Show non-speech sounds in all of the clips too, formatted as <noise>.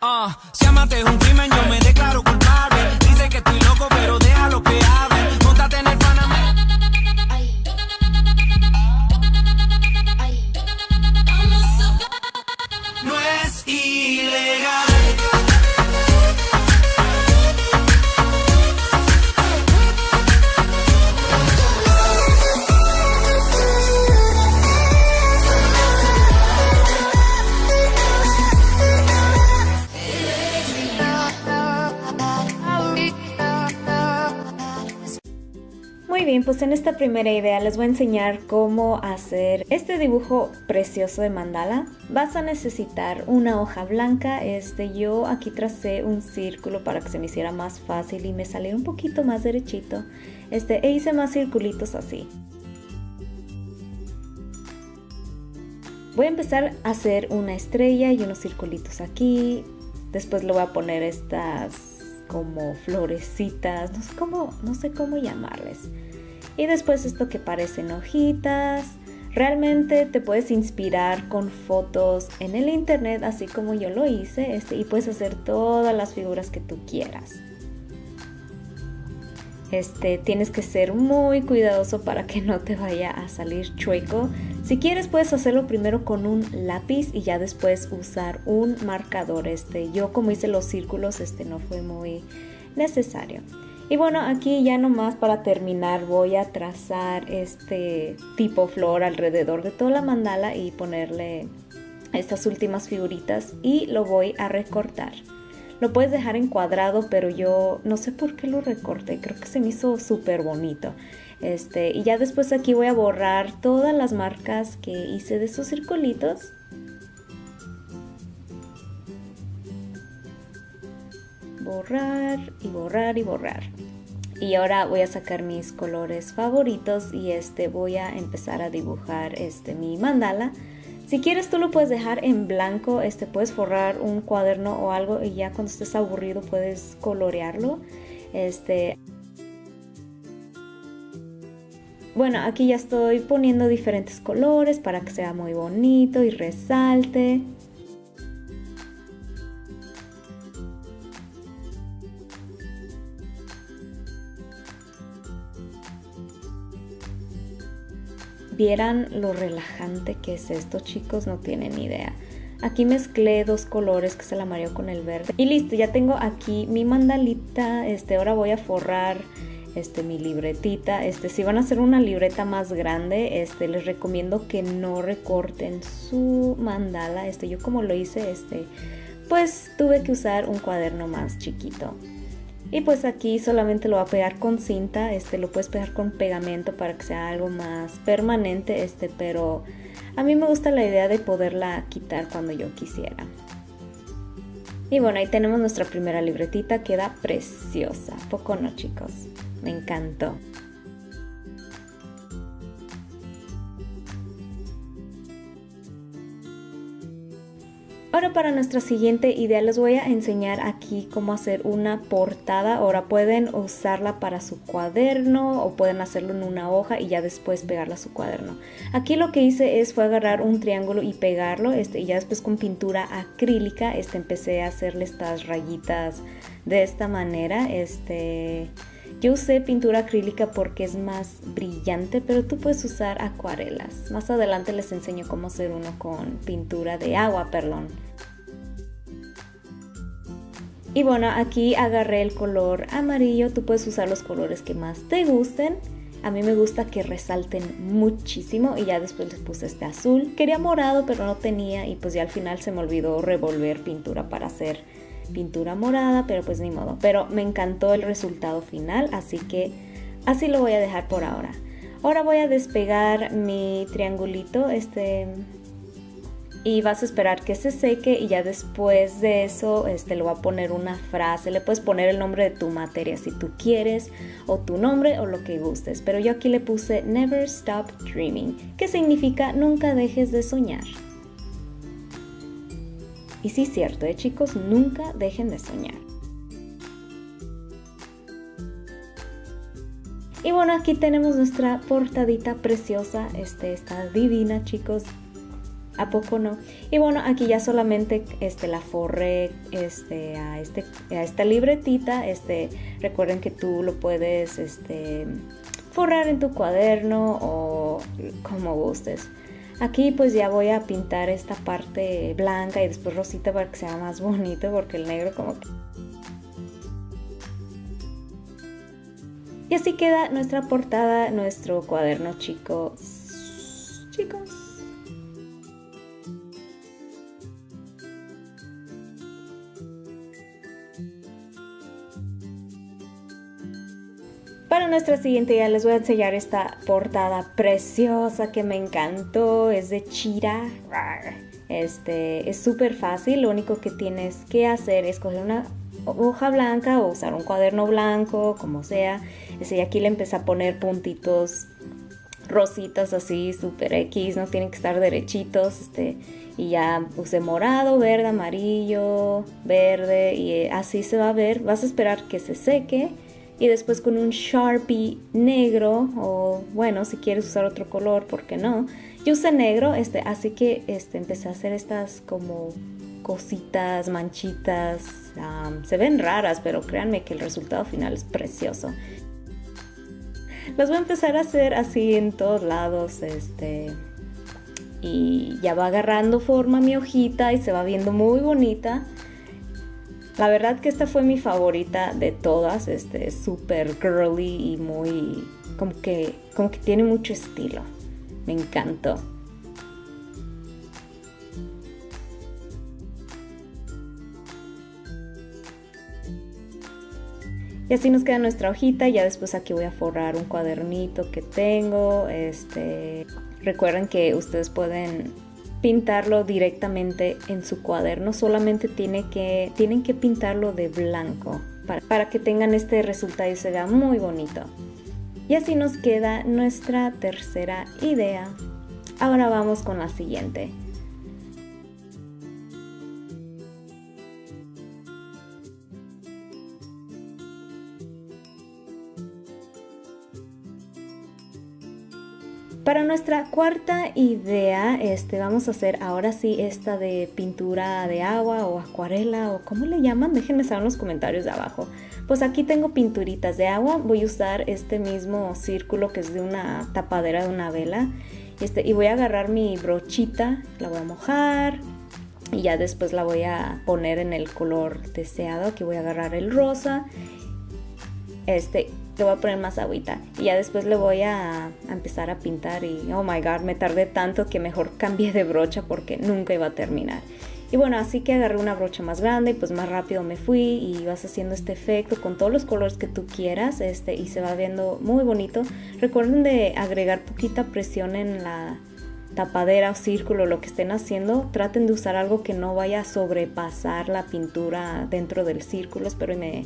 Ah, si amate es un crimen, yo me declaro culpable. Dice que estoy loco, pero déjalo que hable. Muy bien, pues en esta primera idea les voy a enseñar cómo hacer este dibujo precioso de mandala. Vas a necesitar una hoja blanca, este yo aquí tracé un círculo para que se me hiciera más fácil y me saliera un poquito más derechito. Este, e hice más circulitos así. Voy a empezar a hacer una estrella y unos circulitos aquí. Después le voy a poner estas como florecitas, no sé cómo, no sé cómo llamarles. Y después esto que parecen hojitas. Realmente te puedes inspirar con fotos en el internet, así como yo lo hice, este, y puedes hacer todas las figuras que tú quieras. Este, tienes que ser muy cuidadoso para que no te vaya a salir chueco. Si quieres puedes hacerlo primero con un lápiz y ya después usar un marcador. Este, yo como hice los círculos, este no fue muy necesario. Y bueno, aquí ya nomás para terminar voy a trazar este tipo flor alrededor de toda la mandala y ponerle estas últimas figuritas y lo voy a recortar. Lo puedes dejar en cuadrado, pero yo no sé por qué lo recorté. Creo que se me hizo súper bonito. Este, y ya después aquí voy a borrar todas las marcas que hice de esos circulitos. Borrar y borrar y borrar. Y ahora voy a sacar mis colores favoritos y este voy a empezar a dibujar este mi mandala. Si quieres tú lo puedes dejar en blanco, este puedes forrar un cuaderno o algo y ya cuando estés aburrido puedes colorearlo. Este Bueno, aquí ya estoy poniendo diferentes colores para que sea muy bonito y resalte. Vieran lo relajante que es esto, chicos, no tienen idea. Aquí mezclé dos colores, que es el amarillo con el verde. Y listo, ya tengo aquí mi mandalita. Este, ahora voy a forrar este, mi libretita. Este, si van a hacer una libreta más grande, este, les recomiendo que no recorten su mandala. Este, yo como lo hice, este, pues tuve que usar un cuaderno más chiquito. Y pues aquí solamente lo voy a pegar con cinta, este lo puedes pegar con pegamento para que sea algo más permanente, este, pero a mí me gusta la idea de poderla quitar cuando yo quisiera. Y bueno, ahí tenemos nuestra primera libretita, queda preciosa, poco no chicos, me encantó. Ahora para nuestra siguiente idea les voy a enseñar aquí cómo hacer una portada. Ahora pueden usarla para su cuaderno o pueden hacerlo en una hoja y ya después pegarla a su cuaderno. Aquí lo que hice es fue agarrar un triángulo y pegarlo este, y ya después con pintura acrílica este, empecé a hacerle estas rayitas de esta manera. Este, yo usé pintura acrílica porque es más brillante, pero tú puedes usar acuarelas. Más adelante les enseño cómo hacer uno con pintura de agua, perdón. Y bueno, aquí agarré el color amarillo, tú puedes usar los colores que más te gusten. A mí me gusta que resalten muchísimo y ya después les puse este azul. Quería morado pero no tenía y pues ya al final se me olvidó revolver pintura para hacer pintura morada, pero pues ni modo. Pero me encantó el resultado final, así que así lo voy a dejar por ahora. Ahora voy a despegar mi triangulito, este... Y vas a esperar que se seque y ya después de eso este, le voy a poner una frase. Le puedes poner el nombre de tu materia si tú quieres o tu nombre o lo que gustes. Pero yo aquí le puse Never Stop Dreaming, que significa nunca dejes de soñar. Y sí, cierto, ¿eh, chicos, nunca dejen de soñar. Y bueno, aquí tenemos nuestra portadita preciosa. Este está divina, chicos. ¿A poco no? Y bueno, aquí ya solamente este, la forré este, a, este, a esta libretita. Este, recuerden que tú lo puedes este, forrar en tu cuaderno o como gustes. Aquí pues ya voy a pintar esta parte blanca y después rosita para que sea más bonito porque el negro como que... Y así queda nuestra portada, nuestro cuaderno chicos. Chicos. Para nuestra siguiente ya les voy a enseñar esta portada preciosa que me encantó. Es de Chira. Este es súper fácil. Lo único que tienes que hacer es coger una hoja blanca o usar un cuaderno blanco, como sea. Ese, y aquí le empecé a poner puntitos rositas así, super X, no tienen que estar derechitos, este, y ya usé morado, verde, amarillo, verde, y así se va a ver. Vas a esperar que se seque y después con un Sharpie negro o bueno, si quieres usar otro color, ¿por qué no? Yo usé negro, este, así que este, empecé a hacer estas como cositas, manchitas, se ven raras, pero créanme que el resultado final es precioso. Las voy a empezar a hacer así en todos lados, este, y ya va agarrando forma mi hojita y se va viendo muy bonita. La verdad que esta fue mi favorita de todas, este es súper girly y muy como que como que tiene mucho estilo. Me encantó. Y así nos queda nuestra hojita, ya después aquí voy a forrar un cuadernito que tengo. Este, recuerden que ustedes pueden pintarlo directamente en su cuaderno, solamente tiene que, tienen que pintarlo de blanco para, para que tengan este resultado y se vea muy bonito. Y así nos queda nuestra tercera idea. Ahora vamos con la siguiente. Para nuestra cuarta idea, este, vamos a hacer ahora sí esta de pintura de agua o acuarela o como le llaman, déjenme saber en los comentarios de abajo. Pues aquí tengo pinturitas de agua, voy a usar este mismo círculo que es de una tapadera de una vela. Este, y voy a agarrar mi brochita, la voy a mojar y ya después la voy a poner en el color deseado, aquí voy a agarrar el rosa. Este, le voy a poner más agüita y ya después le voy a, empezar a pintar y oh my god me tardé tanto que mejor <laughs> cambié de brocha porque nunca iba a terminar. Y bueno así que agarré una brocha más grande y pues más rápido me fui y vas haciendo este efecto con todos los colores que tú quieras este y se va viendo muy bonito. Recuerden de agregar poquita presión en la tapadera o círculo lo que estén haciendo traten de usar algo que no vaya a sobrepasar la pintura dentro del círculo espero me,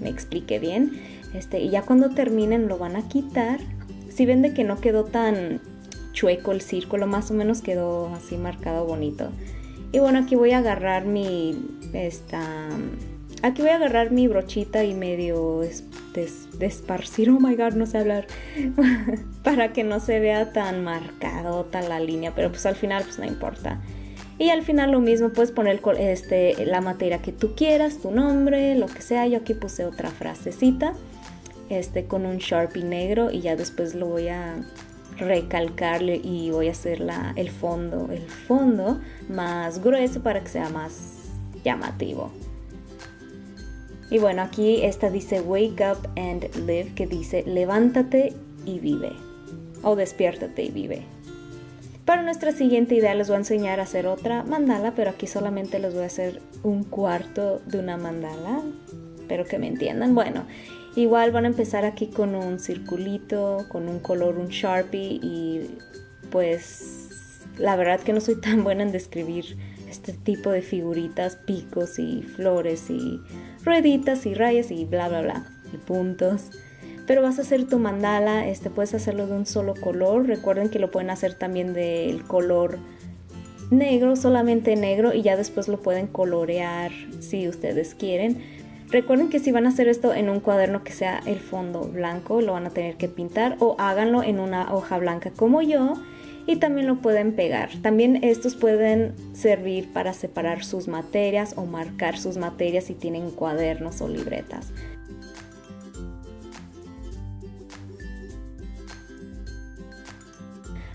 me explique bien este, y ya cuando terminen lo van a quitar. Si ven de que no quedó tan chueco el círculo, más o menos quedó así marcado bonito. Y bueno, aquí voy a agarrar mi esta aquí voy a agarrar mi brochita y medio desparcir, oh my god, no sé hablar, <laughs> para que no se vea tan marcado tan la línea, pero pues al final pues no importa. Y al final lo mismo, puedes poner este, la materia que tú quieras, tu nombre, lo que sea. Yo aquí puse otra frasecita este, con un Sharpie negro y ya después lo voy a recalcarle y voy a hacer la, el fondo, el fondo más grueso para que sea más llamativo. Y bueno, aquí esta dice Wake up and live, que dice levántate y vive. O despiértate y vive. Para nuestra siguiente idea les voy a enseñar a hacer otra mandala, pero aquí solamente les voy a hacer un cuarto de una mandala. Espero que me entiendan. Bueno, Igual van a empezar aquí con un circulito, con un color, un Sharpie y pues la verdad que no soy tan buena en describir este tipo de figuritas, picos y flores y rueditas y rayas y bla bla bla y puntos. Pero vas a hacer tu mandala, este puedes hacerlo de un solo color. Recuerden que lo pueden hacer también del color negro, solamente negro y ya después lo pueden colorear si ustedes quieren. Recuerden que si van a hacer esto en un cuaderno que sea el fondo blanco, lo van a tener que pintar o háganlo en una hoja blanca como yo y también lo pueden pegar. También estos pueden servir para separar sus materias o marcar sus materias si tienen cuadernos o libretas.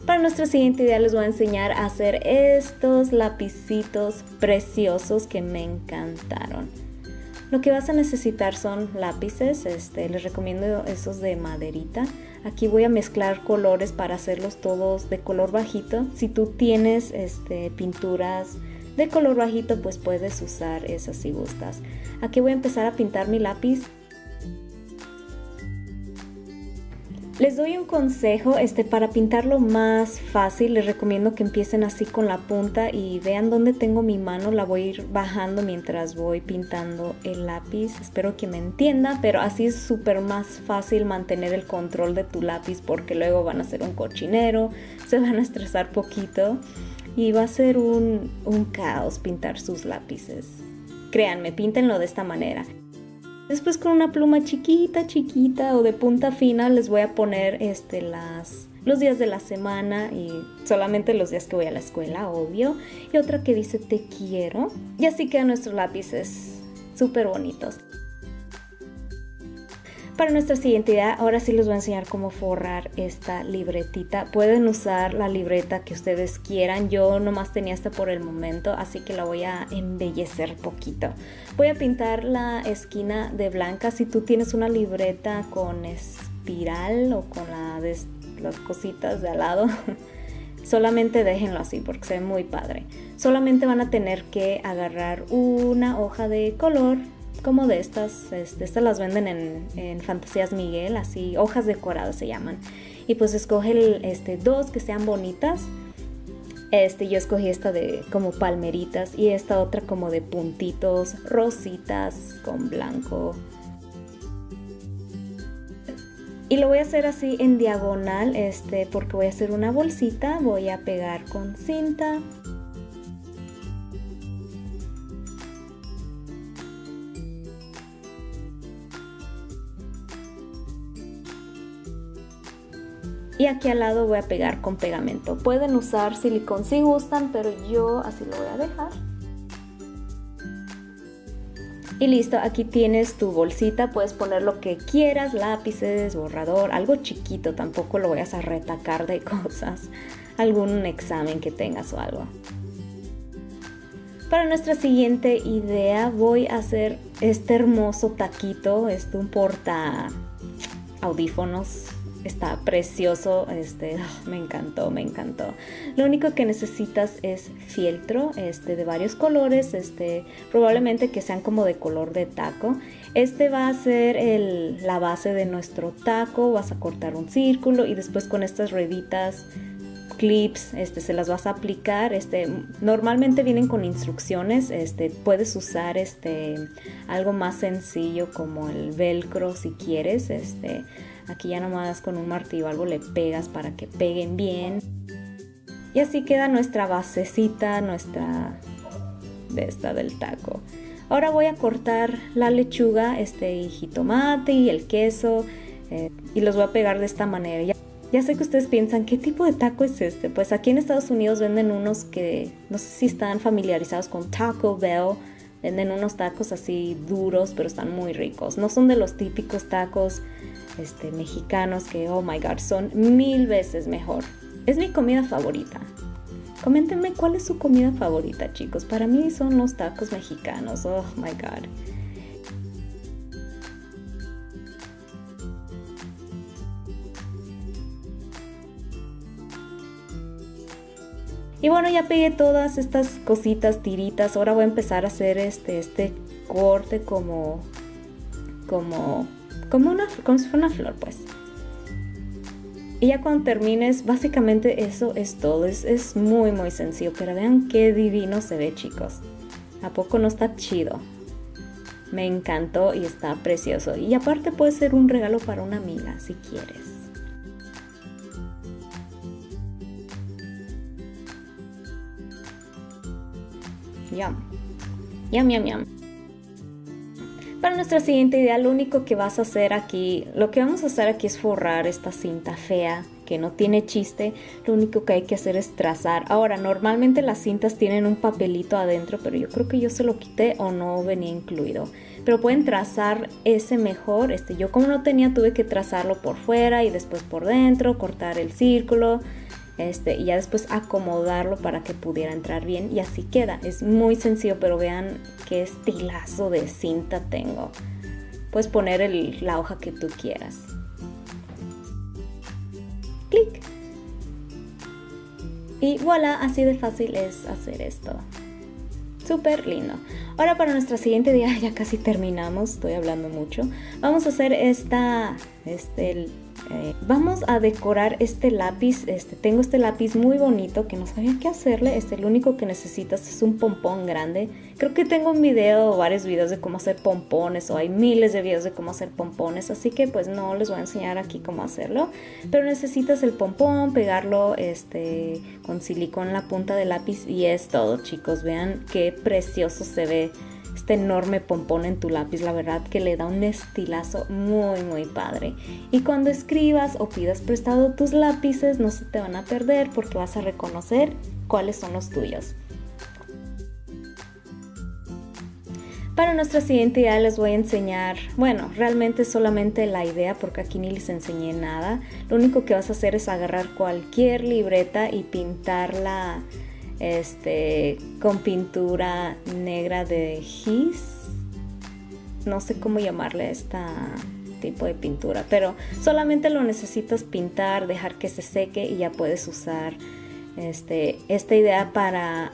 Para nuestra siguiente idea les voy a enseñar a hacer estos lapicitos preciosos que me encantaron. Lo que vas a necesitar son lápices, este, les recomiendo esos de maderita. Aquí voy a mezclar colores para hacerlos todos de color bajito. Si tú tienes este, pinturas de color bajito, pues puedes usar esas si gustas. Aquí voy a empezar a pintar mi lápiz Les doy un consejo, este, para pintarlo más fácil, les recomiendo que empiecen así con la punta y vean dónde tengo mi mano, la voy a ir bajando mientras voy pintando el lápiz. Espero que me entienda, pero así es súper más fácil mantener el control de tu lápiz porque luego van a ser un cochinero, se van a estresar poquito y va a ser un, un caos pintar sus lápices. Créanme, píntenlo de esta manera. Después con una pluma chiquita, chiquita o de punta fina les voy a poner este, las, los días de la semana y solamente los días que voy a la escuela, obvio. Y otra que dice te quiero. Y así quedan nuestros lápices súper bonitos. Para nuestra siguiente idea, ahora sí les voy a enseñar cómo forrar esta libretita. Pueden usar la libreta que ustedes quieran. Yo nomás tenía esta por el momento, así que la voy a embellecer poquito. Voy a pintar la esquina de blanca. Si tú tienes una libreta con espiral o con las cositas de al lado, <laughs> solamente déjenlo así porque se ve muy padre. Solamente van a tener que agarrar una hoja de color como de estas, este, estas las venden en, Fantasías Miguel, así, hojas decoradas se llaman. Y pues escoge este, dos que sean bonitas. Este, yo escogí esta de como palmeritas y esta otra como de puntitos, rositas con blanco. Y lo voy a hacer así en diagonal, este, porque voy a hacer una bolsita, voy a pegar con cinta aquí al lado voy a pegar con pegamento. Pueden usar silicón si gustan, pero yo así lo voy a dejar. Y listo, aquí tienes tu bolsita, puedes poner lo que quieras, lápices, borrador, algo chiquito, tampoco lo vayas a retacar de <laughs> cosas, algún examen que tengas o algo. Para nuestra siguiente idea voy a hacer este hermoso taquito, este un porta audífonos está precioso, este, ah, me encantó, me encantó. Lo único que necesitas es fieltro, este, de varios colores, este, probablemente que sean como de color de taco. Este va a ser el, la base de nuestro taco, vas a cortar un círculo y después con estas rueditas clips, este, se las vas a aplicar, este, normalmente vienen con instrucciones, este, puedes usar este, algo más sencillo como el velcro si quieres, este, Aquí ya nomás con un martillo algo le pegas para que peguen bien. Y así queda nuestra basecita, nuestra de esta del taco. Ahora voy a cortar la lechuga, este y jitomate y el queso eh, y los voy a pegar de esta manera. Ya, sé que ustedes piensan, ¿qué tipo de taco es este? Pues aquí en Estados Unidos venden unos que no sé si están familiarizados con Taco Bell. Venden unos tacos así duros, pero están muy ricos. No son de los típicos tacos este, mexicanos que, oh my god, son mil veces mejor. Es mi comida favorita. Coméntenme cuál es su comida favorita, chicos. Para mí son los tacos mexicanos. Oh my god. Y bueno, ya pegué todas estas cositas, tiritas. Ahora voy a empezar a hacer este, este corte como, como como, una, como si fuera una flor, pues. Y ya cuando termines, básicamente eso es todo. Es, es muy, muy sencillo. Pero vean qué divino se ve, chicos. ¿A poco no está chido? Me encantó y está precioso. Y aparte puede ser un regalo para una amiga, si quieres. Yum. Yum, yum. Para nuestra siguiente idea, lo único que vas a hacer aquí, lo que vamos a hacer aquí es forrar esta cinta fea que no tiene chiste, lo único que hay que hacer es trazar. Ahora, normalmente las cintas tienen un papelito adentro, pero yo creo que yo se lo quité o no venía incluido. Pero pueden trazar ese mejor. Este, yo como no tenía, tuve que trazarlo por fuera y después por dentro, cortar el círculo. Este, y ya después acomodarlo para que pudiera entrar bien y así queda. Es muy sencillo, pero vean qué estilazo de cinta tengo. Puedes poner la hoja que tú quieras. Clic. Y voilà, así de fácil es hacer esto. Súper lindo. Ahora para nuestra siguiente día, <laughs> ya casi terminamos, estoy hablando mucho. Vamos a hacer esta, este, eh, vamos a decorar este lápiz. Este, tengo este lápiz muy bonito que no sabía qué hacerle. Este, lo único que necesitas es un pompón grande. Creo que tengo un video o varios videos de cómo hacer pompones o hay miles de videos de cómo hacer pompones. Así que pues no les voy a enseñar aquí cómo hacerlo. Pero necesitas el pompón, pegarlo este, con silicón en la punta del lápiz y es todo chicos. Vean qué precioso se ve este enorme pompón en tu lápiz, la verdad que le da un estilazo muy muy padre. Y cuando escribas o pidas prestado tus lápices no se te van a perder porque vas a reconocer cuáles son los tuyos. Para nuestra siguiente idea les voy a enseñar, bueno, realmente solamente la idea porque aquí ni les enseñé nada. Lo único que vas a hacer es agarrar cualquier libreta y pintarla este, con pintura negra de gis. No sé cómo llamarle a este tipo de pintura, pero solamente lo necesitas pintar, dejar que se seque y ya puedes usar este, esta idea para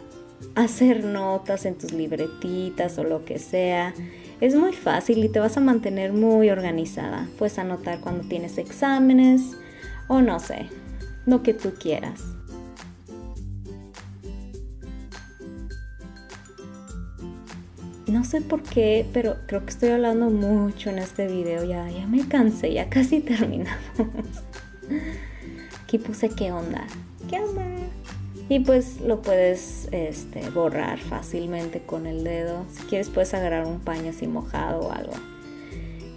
hacer notas en tus libretitas o lo que sea. Es muy fácil y te vas a mantener muy organizada. Puedes anotar cuando tienes exámenes o no sé, lo que tú quieras. No sé por qué, pero creo que estoy hablando mucho en este video. Ya, ya me cansé, ya casi <laughs> terminamos. Aquí puse qué onda. ¿Qué onda? Y pues lo puedes este, borrar fácilmente con el dedo. Si quieres puedes agarrar un paño así mojado o algo.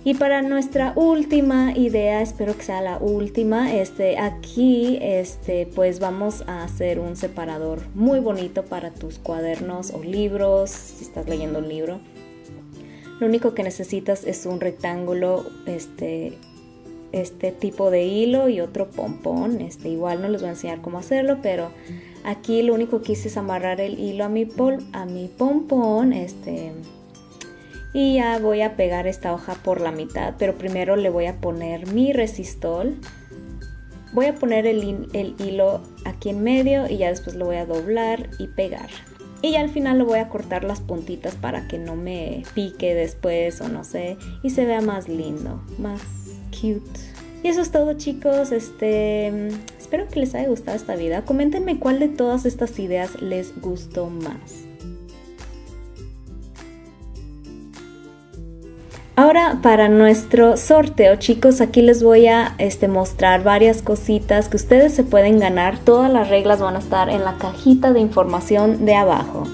Y para nuestra última idea, espero que sea la última, este, aquí este, pues vamos a hacer un separador muy bonito para tus cuadernos o libros, si estás leyendo un libro. Lo único que necesitas es un rectángulo, este, este tipo de hilo y otro pompón. Este, igual no les voy a enseñar cómo hacerlo, pero aquí lo único que hice es amarrar el hilo a mi, a mi pompón. Este, y ya voy a pegar esta hoja por la mitad pero primero le voy a poner mi resistol. Voy a poner el, hilo aquí en medio y ya después lo voy a doblar y pegar. Y ya al final lo voy a cortar las puntitas para que no me pique después o no sé y se vea más lindo más cute. Y eso es todo chicos. Este espero que les haya gustado esta vida. Coméntenme cuál de todas estas ideas les gustó más Ahora para nuestro sorteo chicos aquí les voy a este, mostrar varias cositas que ustedes se pueden ganar. Todas las reglas van a estar en la cajita de información de abajo.